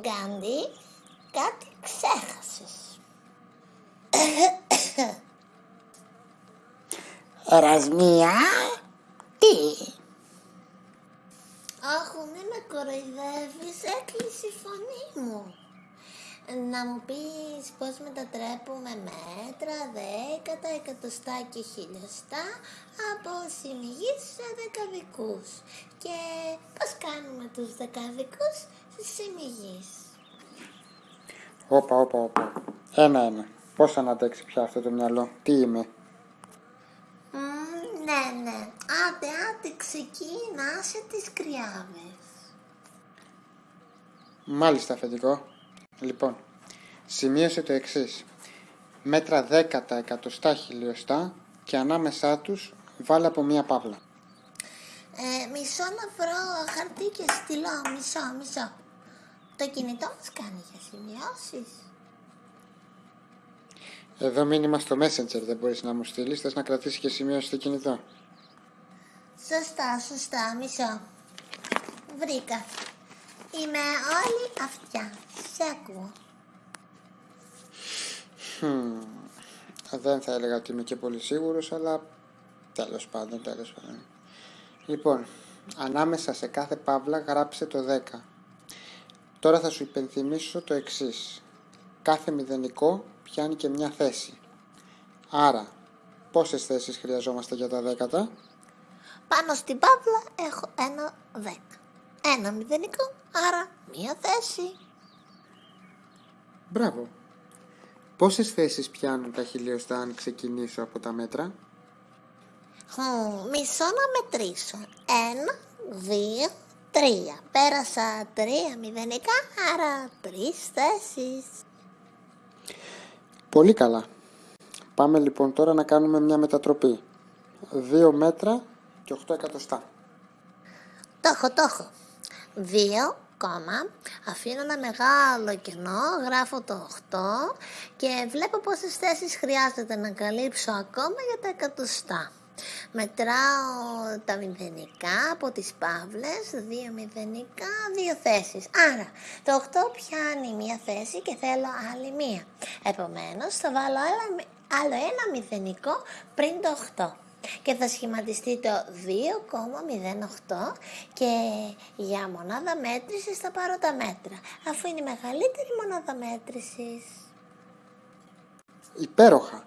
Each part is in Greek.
Γκάντι, κάτι ξέχασες. Ερασμία, τι, Αχ, μην με κοροϊδεύεις, έκλεισε η φωνή μου. Να μου πεις πώς μετατρέπουμε μέτρα, δέκατα, εκατοστά και χιλιοστά από συμμιγείς σε δεκαδικούς. Και πώς κάνουμε τους δεκαδικούς; Σε συμμιγείς. Όπα, όπα, όπα. Ένα-ένα. Πώς θα αντέξει πια αυτό το μυαλό; Τι είμαι; Μμμ, ναι, ναι. Άντε, άντε, ξεκίνασε τις κρυάβες. Μάλιστα, αφεντικό. Λοιπόν, σημείωσε το εξής. Μέτρα δέκατα, εκατοστά, χιλιοστά και ανάμεσά τους βάλε από μία παύλα. Ε, μισό να βρω χαρτί και στυλό, μισό, μισό. Το κινητό μας κάνει για σημειώσεις. Εδώ μήνυμα στο Messenger δεν μπορείς να μου στείλεις, θες να κρατήσεις και σημείωση στο κινητό. Σωστά, σωστά, μισό. Βρήκα. Είμαι όλη αυτιά. Σε ακούω. Χμ, Δεν θα έλεγα ότι είμαι και πολύ σίγουρος, αλλά τέλος πάντων, τέλος πάντων. Λοιπόν, ανάμεσα σε κάθε παύλα γράψε το 10. Τώρα θα σου υπενθυμίσω το εξής. Κάθε μηδενικό πιάνει και μια θέση. Άρα, πόσες θέσεις χρειαζόμαστε για τα δέκατα; Πάνω στην παύλα έχω ένα δέκα. Ένα μηδενικό, άρα μία θέση. Μπράβο. Πόσες θέσεις πιάνουν τα χιλιοστά αν ξεκινήσω από τα μέτρα; Χμ, μισό να μετρήσω. Ένα, δύο, τρία. Πέρασα τρία μηδενικά, άρα τρεις θέσεις. Πολύ καλά. Πάμε λοιπόν τώρα να κάνουμε μια μετατροπή. 2 μέτρα και 8 εκατοστά. Το έχω, το έχω. Δύο, κόμμα, αφήνω ένα μεγάλο κενό, γράφω το 8 και βλέπω πόσες θέσεις χρειάζεται να καλύψω ακόμα για τα εκατοστά. Μετράω τα μηδενικά από τις παύλες, δύο μηδενικά, δύο θέσεις. Άρα, το 8 πιάνει μία θέση και θέλω άλλη μία. Επομένως, θα βάλω άλλα- άλλο ένα μηδενικό πριν το 8 και θα σχηματιστεί το 2,08 και για μονάδα μέτρησης θα πάρω τα μέτρα αφού είναι η μεγαλύτερη μονάδα μέτρησης. Υπέροχα.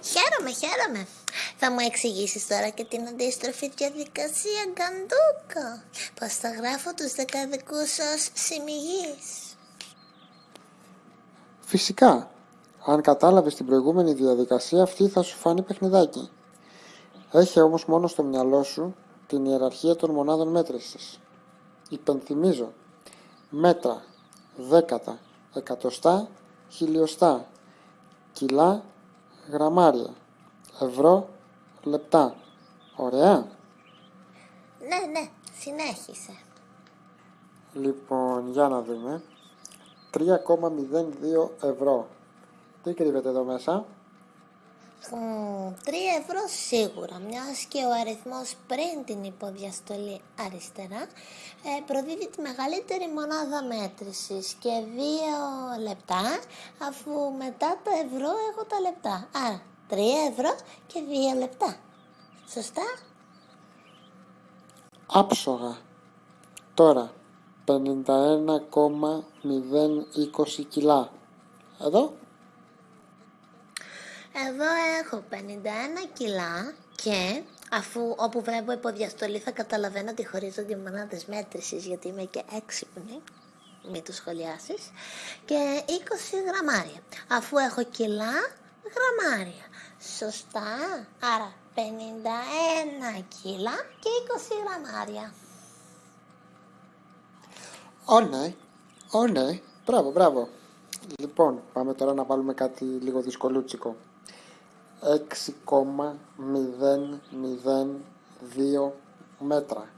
Χαίρομαι, χαίρομαι. Θα μου εξηγήσεις τώρα και την αντίστροφη διαδικασία γκαντούκο. Πώς θα γράφω τους δεκαδικούς ως συμμιγείς. Φυσικά. Αν κατάλαβες την προηγούμενη διαδικασία αυτή θα σου φανεί παιχνιδάκι. Έχει όμως μόνο στο μυαλό σου την ιεραρχία των μονάδων μέτρησης. Υπενθυμίζω. Μέτρα, δέκατα, εκατοστά, χιλιοστά, κιλά, γραμμάρια, ευρώ, λεπτά. Ωραία. Ναι, ναι, συνέχισε. Λοιπόν, για να δούμε. 3,02 ευρώ. Τι κρύβεται εδώ μέσα; Μμμ, Τρία ευρώ σίγουρα, μιας και ο αριθμός πριν την υποδιαστολή αριστερά ε, προδίδει τη μεγαλύτερη μονάδα μέτρησης και δύο λεπτά αφού μετά τα ευρώ έχω τα λεπτά. Άρα τρία ευρώ και δύο λεπτά. Σωστά; Άψογα. Τώρα 51,020 κιλά. Εδώ. Εδώ έχω 51 κιλά και αφού όπου βλέπω υποδιαστολή θα καταλαβαίνω ότι χωρίζονται οι μονάδες μέτρησης γιατί είμαι και έξυπνη, μην το σχολιάσεις, και 20 γραμμάρια. Αφού έχω κιλά, γραμμάρια. Σωστά, άρα 51 κιλά και 20 γραμμάρια. Ω ναι. Ω ναι. Μπράβο, μπράβο. Λοιπόν, πάμε τώρα να βάλουμε κάτι λίγο δυσκολούτσικο. 6,002 μέτρα.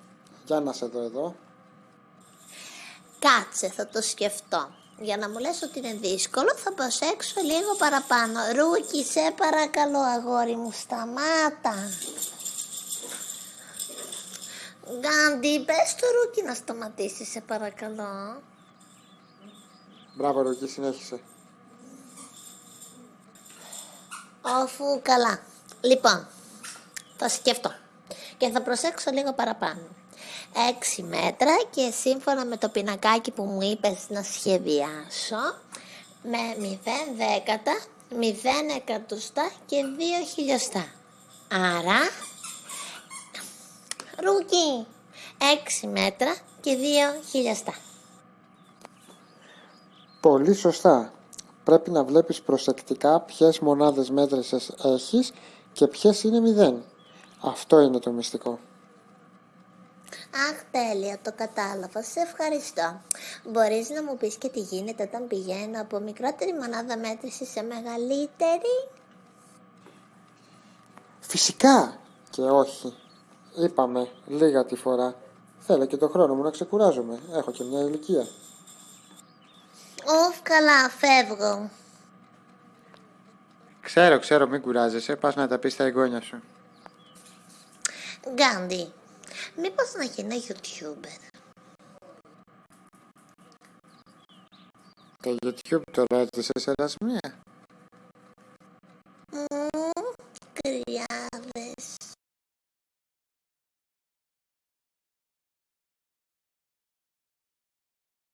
Για να σε δω εδώ. Κάτσε, θα το σκεφτώ. Για να μου λες ότι είναι δύσκολο θα προσέξω λίγο παραπάνω. Ρούκι, σε παρακαλώ αγόρι μου, σταμάτα. Γκάντι, πες το Ρούκι να σταματήσει, σε παρακαλώ. Μπράβο, Ρούκι, συνέχισε. Αφού καλά. Λοιπόν, θα σκεφτώ και θα προσέξω λίγο παραπάνω. 6 μέτρα και σύμφωνα με το πινακάκι που μου είπες να σχεδιάσω με 0 δέκατα, 0 εκατοστά και 2 χιλιοστά. Άρα, ρούκι, 6 μέτρα και 2 χιλιοστά. Πολύ σωστά. Πρέπει να βλέπεις προσεκτικά ποιες μονάδες μέτρησης έχεις και ποιες είναι μηδέν. Αυτό είναι το μυστικό. Αχ, τέλεια, το κατάλαβα. Σε ευχαριστώ. Μπορείς να μου πεις και τι γίνεται όταν πηγαίνω από μικρότερη μονάδα μέτρησης σε μεγαλύτερη; Φυσικά και όχι. Είπαμε λίγα τη φορά. Θέλω και το χρόνο μου να ξεκουράζομαι. Έχω και μια ηλικία. Οφ, καλά, φεύγω. Ξέρω, ξέρω, μην κουράζεσαι. Πας να τα πεις στα εγγόνια σου. Γκάντι, μήπως να γίνω YouTuber; Το YouTube το ρώτησες, Ερασμία.